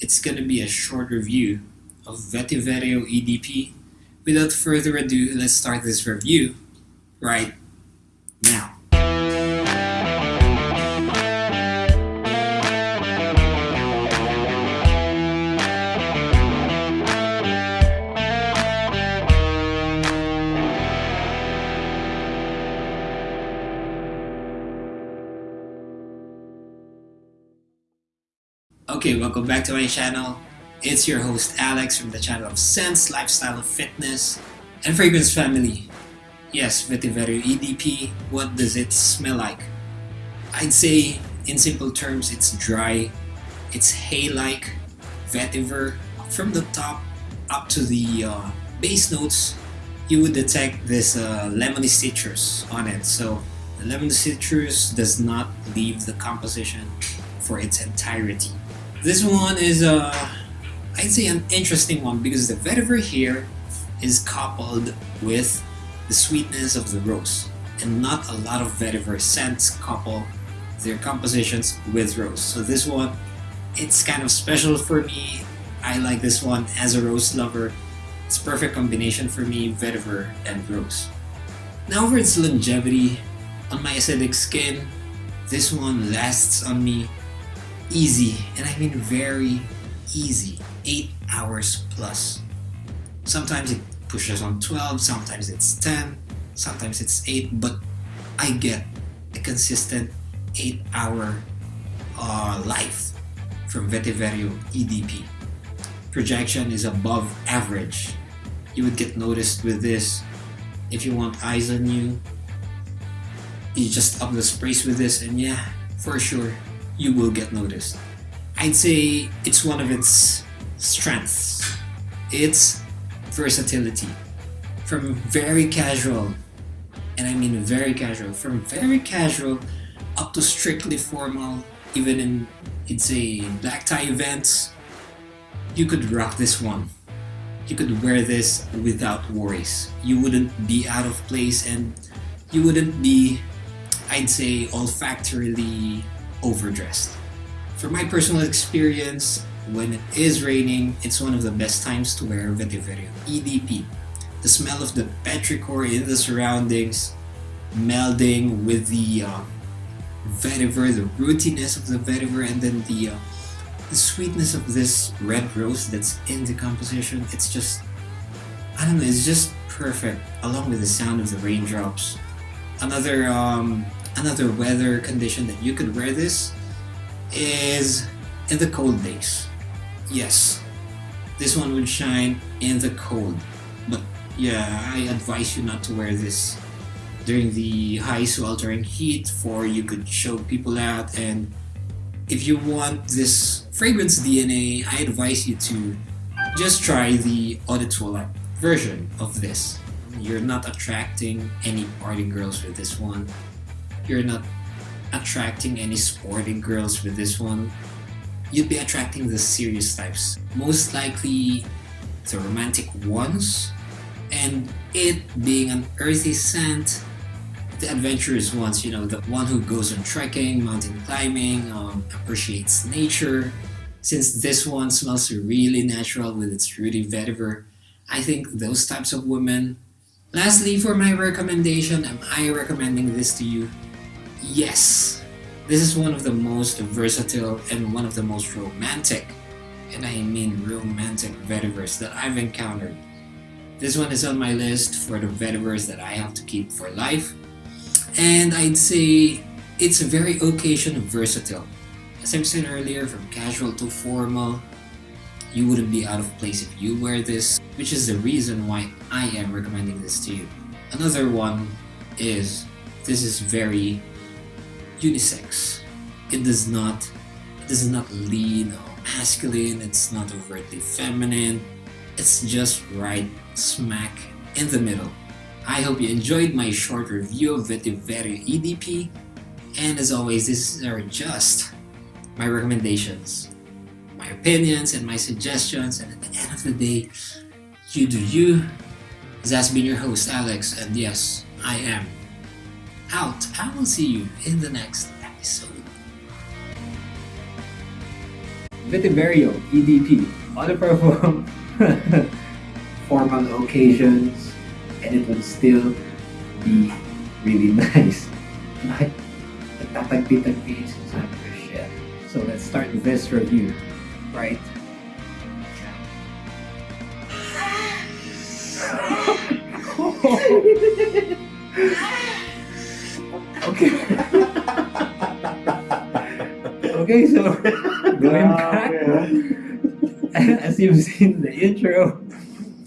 it's gonna be a short review of Vetyverio EDP. Without further ado, let's start this review right now. Okay, welcome back to my channel. It's your host Alex from the channel of Sense Lifestyle of Fitness and Fragrance Family. Yes, Vetyverio EDP, what does it smell like? I'd say, in simple terms, it's dry, it's hay-like, vetiver. From the top up to the uh, base notes, you would detect this uh, lemony citrus on it. So the lemon citrus does not leave the composition for its entirety. This one is, uh, I'd say, an interesting one because the vetiver here is coupled with the sweetness of the rose, and not a lot of vetiver scents couple their compositions with rose. So this one, it's kind of special for me. I like this one as a rose lover. It's perfect combination for me, vetiver and rose. Now for its longevity, on my acidic skin, this one lasts on me easy, and I mean very easy, 8 hours plus. Sometimes it pushes on 12, sometimes it's 10, sometimes it's 8, but I get a consistent 8 hour uh, life from Vetyverio EDP. Projection is above average. You would get noticed with this. If you want eyes on you, you just up the sprays with this and yeah, for sure, you will get noticed. I'd say it's one of its strengths. It's versatility. From very casual, and I mean very casual, from very casual up to strictly formal, even in, I'd say, black tie events, you could rock this one. You could wear this without worries. You wouldn't be out of place and you wouldn't be, I'd say, olfactorily overdressed. For my personal experience, when it is raining, it's one of the best times to wear Vetyverio EDP. The smell of the petrichor in the surroundings, melding with the uh, vetiver, the rootiness of the vetiver, and then the, uh, the sweetness of this red rose that's in the composition. It's just, I don't know, it's just perfect, along with the sound of the raindrops. Another um, another weather condition that you could wear this is in the cold days. Yes, this one would shine in the cold, but yeah, I advise you not to wear this during the high sweltering heat for you could show people out and if you want this fragrance DNA, I advise you to just try the Eau version of this. You're not attracting any party girls with this one you're not attracting any sporting girls with this one. You'd be attracting the serious types. Most likely the romantic ones. And it being an earthy scent, the adventurous ones, you know, the one who goes on trekking, mountain climbing, um, appreciates nature. Since this one smells really natural with its fruity vetiver, I think those types of women. Lastly, for my recommendation, am I recommending this to you? Yes, this is one of the most versatile and one of the most romantic, and I mean romantic vetivers that I've encountered. This one is on my list for the vetivers that I have to keep for life, and I'd say it's a very occasion versatile. As I've said earlier, from casual to formal, you wouldn't be out of place if you wear this, which is the reason why I am recommending this to you. Another one is this is very unisex. It does not it does not lean or masculine, it's not overtly feminine. It's just right smack in the middle. I hope you enjoyed my short review of Vetyverio EDP and as always these are just my recommendations, my opinions and my suggestions and at the end of the day you do you. Has been your host Alex and yes, I am out. I will see you in the next episode. Vetyverio EDP on the perform formal occasions and it would still be really nice. But nagtatagpi-tagpi yung sinasabi ko shit. So let's start this review, right? Ah. Ah. Okay. okay, so going back, as you've seen the intro,